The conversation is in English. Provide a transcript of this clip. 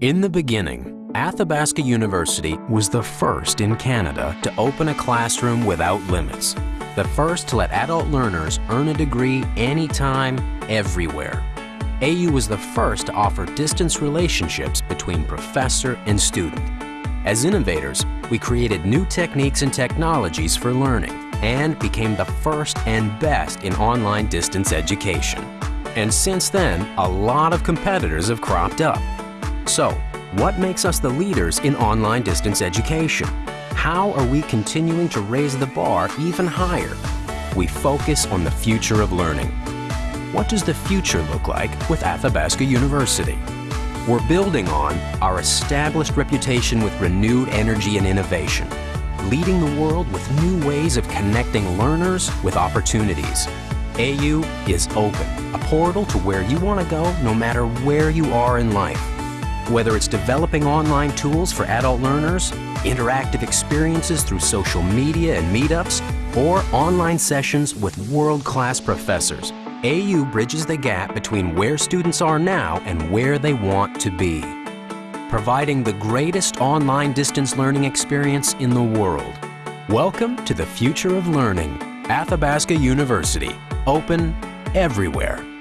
In the beginning, Athabasca University was the first in Canada to open a classroom without limits. The first to let adult learners earn a degree anytime, everywhere. AU was the first to offer distance relationships between professor and student. As innovators, we created new techniques and technologies for learning and became the first and best in online distance education. And since then, a lot of competitors have cropped up. So, what makes us the leaders in online distance education? How are we continuing to raise the bar even higher? We focus on the future of learning. What does the future look like with Athabasca University? We're building on our established reputation with renewed energy and innovation, leading the world with new ways of connecting learners with opportunities. AU is open, a portal to where you want to go no matter where you are in life. Whether it's developing online tools for adult learners, interactive experiences through social media and meetups, or online sessions with world-class professors, AU bridges the gap between where students are now and where they want to be. Providing the greatest online distance learning experience in the world. Welcome to the future of learning. Athabasca University. Open everywhere.